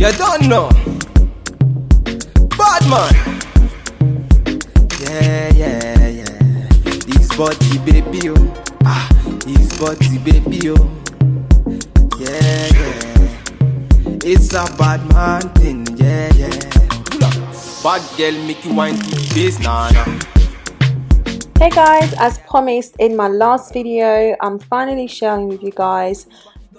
You don't know. Bad man. Yeah, yeah, yeah. This body baby oh. Ah, this body baby oh. Yeah, yeah. It's a bad man thing. Yeah, yeah. Bad girl make you wine to nah, nah. Hey guys, as promised in my last video, I'm finally sharing with you guys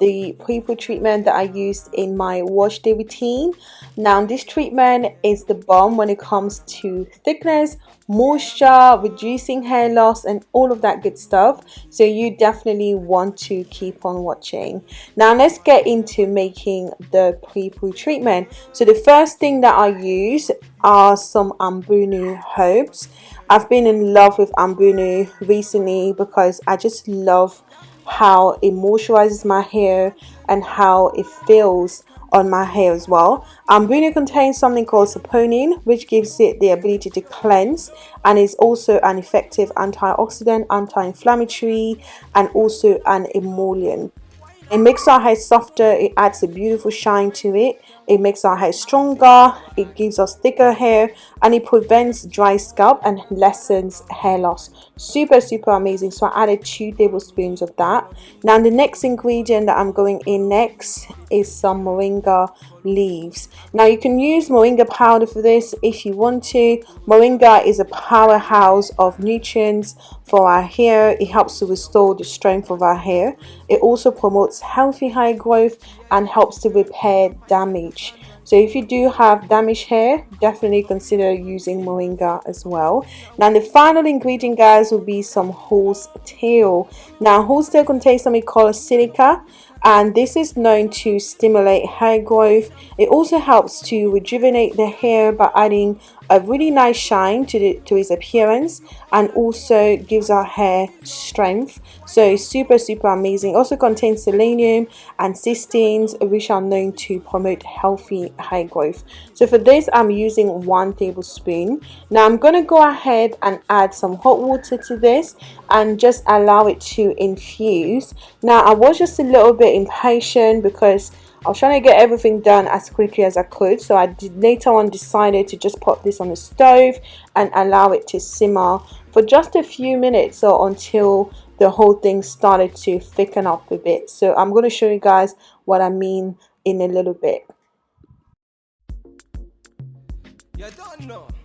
the pre-poo treatment that I used in my wash day routine. Now this treatment is the bomb when it comes to thickness, moisture, reducing hair loss and all of that good stuff. So you definitely want to keep on watching. Now let's get into making the pre-poo treatment. So the first thing that I use are some Ambunu herbs. I've been in love with Ambunu recently because I just love how it moisturizes my hair and how it feels on my hair as well. Um, Ambunu contains something called saponin which gives it the ability to cleanse and is also an effective antioxidant, anti-inflammatory and also an emollient. It makes our hair softer, it adds a beautiful shine to it it makes our hair stronger. It gives us thicker hair and it prevents dry scalp and lessens hair loss. Super super amazing. So i added two tablespoons of that. Now the next ingredient that i'm going in next is some moringa leaves. Now you can use moringa powder for this if you want to. Moringa is a powerhouse of nutrients for our hair. It helps to restore the strength of our hair. It also promotes healthy hair growth and helps to repair damage action so if you do have damaged hair definitely consider using moringa as well. Now the final ingredient guys will be some horse tail. Now horse tail contains something called silica and this is known to stimulate hair growth. It also helps to rejuvenate the hair by adding a really nice shine to, the, to its appearance and also gives our hair strength. So super super amazing. Also contains selenium and cysteines which are known to promote healthy growth. So for this i'm using one tablespoon. Now i'm going to go ahead and add some hot water to this and just allow it to infuse. Now i was just a little bit impatient because I was trying to get everything done as quickly as I could. So I did later on decided to just put this on the stove and allow it to simmer for just a few minutes or until the whole thing started to thicken up a bit. So I'm going to show you guys what I mean in a little bit. You don't know.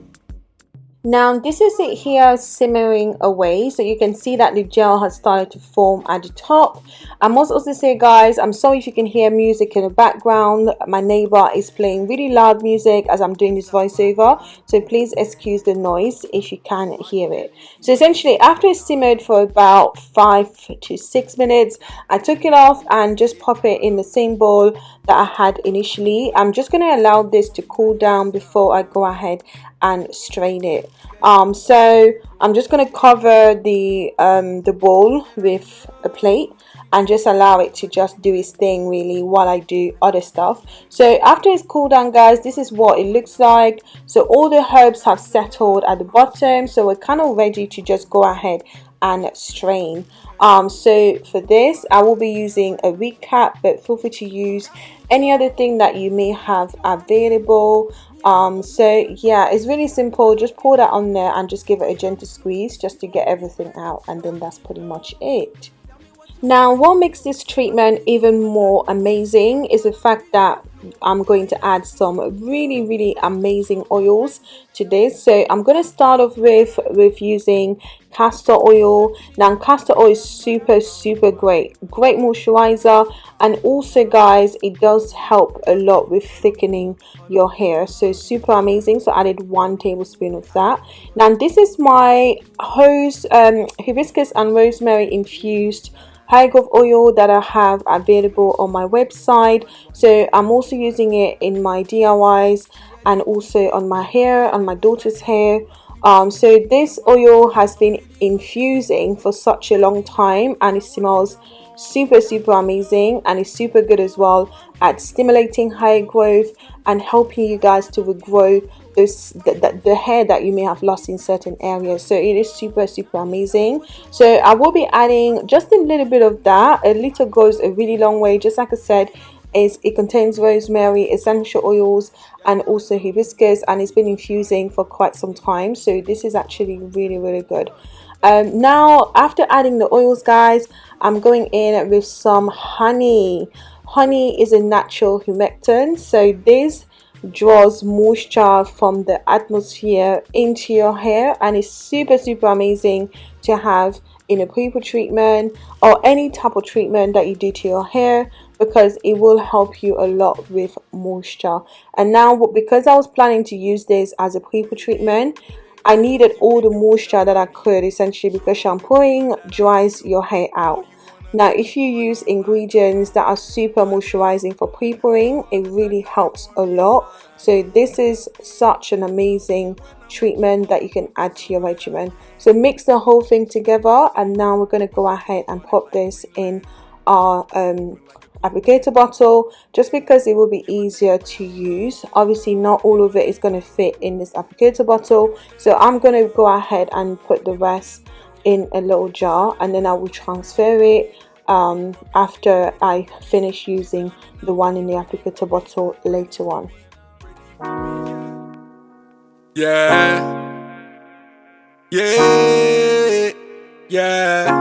Now this is it here simmering away so you can see that the gel has started to form at the top. I must also say guys I'm sorry if you can hear music in the background. My neighbor is playing really loud music as I'm doing this voiceover so please excuse the noise if you can hear it. So essentially after it simmered for about 5 to 6 minutes I took it off and just pop it in the same bowl that I had initially. I'm just going to allow this to cool down before I go ahead and strain it. Um, so I'm just going to cover the um, the bowl with a plate and just allow it to just do its thing really while I do other stuff. So after it's cooled down guys this is what it looks like. So all the herbs have settled at the bottom. So we're kind of ready to just go ahead and strain. Um so for this i will be using a recap but feel free to use any other thing that you may have available um so yeah it's really simple. Just pour that on there and just give it a gentle squeeze just to get everything out and then that's pretty much it. Now what makes this treatment even more amazing is the fact that I'm going to add some really really amazing oils to this. So I'm going to start off with with using castor oil. Now castor oil is super super great. Great moisturizer. And also guys it does help a lot with thickening your hair. So super amazing. So I added one tablespoon of that. Now this is my hose um, hibiscus and rosemary infused hair growth oil that I have available on my website. So I'm also using it in my DIYs and also on my hair on my daughter's hair. Um, so this oil has been infusing for such a long time and it smells super super amazing and it's super good as well at stimulating hair growth and helping you guys to regrow this the, the, the, hair that you may have lost in certain areas. So it is super super amazing. So i will be adding just a little bit of that. A little goes a really long way. Just like i said is it contains rosemary essential oils and also hibiscus and it's been infusing for quite some time. So this is actually really really good. Um, now after adding the oils guys I'm going in with some honey. Honey is a natural humectant. So this draws moisture from the atmosphere into your hair and it's super super amazing to have in a pre treatment or any type of treatment that you do to your hair because it will help you a lot with moisture. And now because I was planning to use this as a pre treatment I needed all the moisture that I could essentially because shampooing dries your hair out now if you use ingredients that are super moisturizing for pre-pooing it really helps a lot. So this is such an amazing treatment that you can add to your regimen. So mix the whole thing together and now we're going to go ahead and pop this in our um, applicator bottle just because it will be easier to use. Obviously not all of it is going to fit in this applicator bottle. So I'm going to go ahead and put the rest in a little jar and then I will transfer it um, after I finish using the one in the applicator bottle later on. Yeah, yeah, yeah,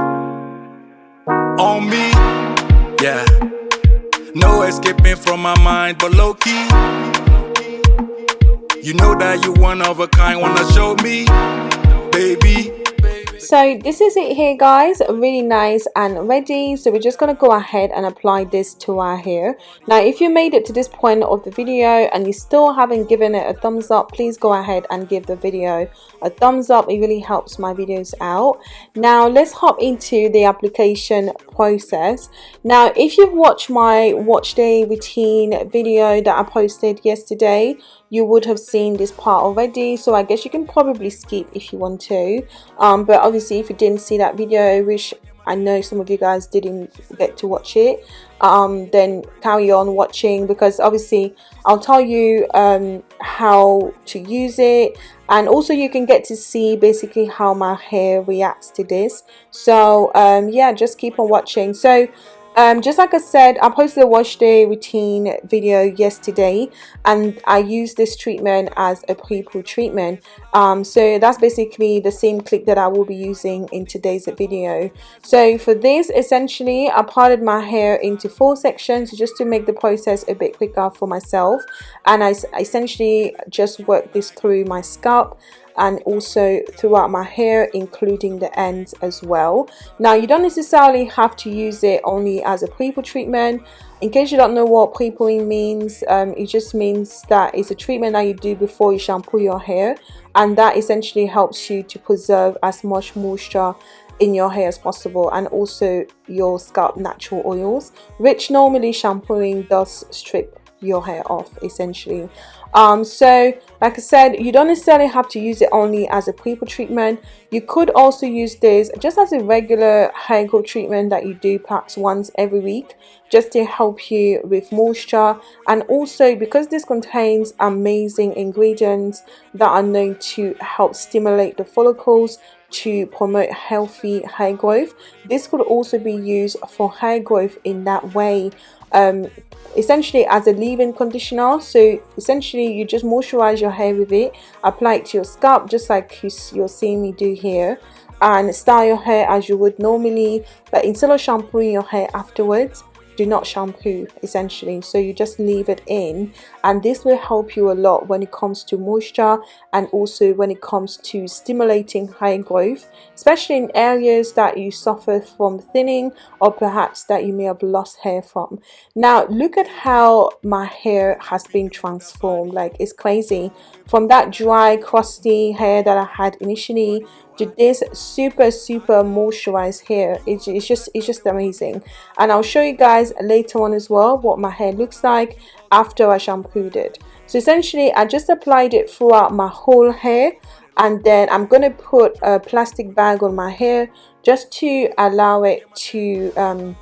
on me, yeah. No escaping from my mind, but low key. You know that you one of a kind, wanna show me, baby so this is it here guys. Really nice and ready. So we're just going to go ahead and apply this to our hair. Now if you made it to this point of the video and you still haven't given it a thumbs up please go ahead and give the video a thumbs up. It really helps my videos out. Now let's hop into the application process. Now if you've watched my wash day routine video that I posted yesterday you would have seen this part already so I guess you can probably skip if you want to. Um, but obviously if you didn't see that video which I know some of you guys didn't get to watch it um, then carry on watching because obviously I'll tell you um, how to use it and also you can get to see basically how my hair reacts to this. So um, yeah just keep on watching. So um, just like I said I posted a wash day routine video yesterday and I used this treatment as a pre-poo treatment. Um, so that's basically the same click that I will be using in today's video. So for this essentially I parted my hair into four sections just to make the process a bit quicker for myself. And I essentially just worked this through my scalp and also throughout my hair including the ends as well. Now you don't necessarily have to use it only as a pre-poo treatment. In case you don't know what pre-pooing means um, it just means that it's a treatment that you do before you shampoo your hair and that essentially helps you to preserve as much moisture in your hair as possible and also your scalp natural oils which normally shampooing does strip your hair off essentially. Um, so like I said you don't necessarily have to use it only as a pre-poo treatment. You could also use this just as a regular hair growth treatment that you do perhaps once every week just to help you with moisture. And also because this contains amazing ingredients that are known to help stimulate the follicles to promote healthy hair growth this could also be used for hair growth in that way. Um, essentially as a leave-in conditioner. So essentially you just moisturize your hair with it. Apply it to your scalp just like you're seeing me do here. And style your hair as you would normally but instead of shampooing your hair afterwards do not shampoo essentially. So you just leave it in. And this will help you a lot when it comes to moisture and also when it comes to stimulating hair growth especially in areas that you suffer from thinning or perhaps that you may have lost hair from. Now look at how my hair has been transformed. Like it's crazy. From that dry crusty hair that I had initially to this super super moisturized hair it's, it's just it's just amazing. And I'll show you guys later on as well what my hair looks like after I shampooed it. So essentially I just applied it throughout my whole hair and then I'm to put a plastic bag on my hair just to allow it to um,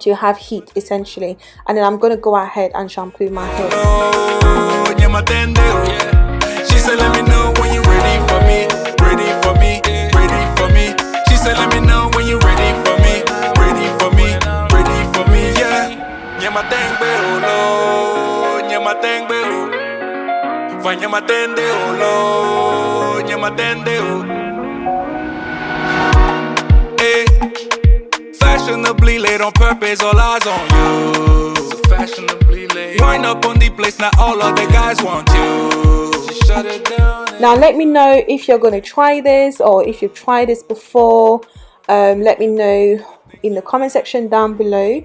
to have heat essentially. And then I'm to go ahead and shampoo my hair she said let me know when you're ready for me ready for me ready for me. She said let me know when you're ready for me ready for me ready for me yeah yeah my thing nyamatengbe o vanyamatende o lo nyamatende o Eh, fashionably late on purpose all eyes on you. Fashionably late wind up on the place now all of the guys want you. She shut it down now let me know if you're going to try this or if you've tried this before. Um, let me know in the comment section down below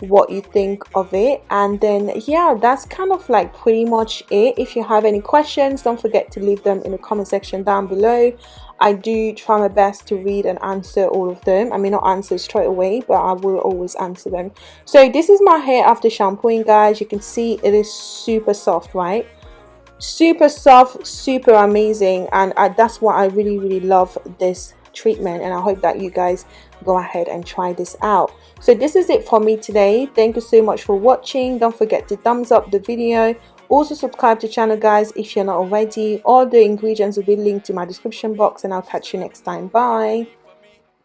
what you think of it. And then yeah that's kind of like pretty much it. If you have any questions don't forget to leave them in the comment section down below. I do try my best to read and answer all of them. I may not answer straight away but I will always answer them. So this is my hair after shampooing guys. You can see it is super soft right super soft super amazing and I, that's why I really really love this treatment and I hope that you guys go ahead and try this out. So this is it for me today. Thank you so much for watching. Don't forget to thumbs up the video. Also subscribe to channel guys if you're not already. All the ingredients will be linked to my description box and I'll catch you next time. Bye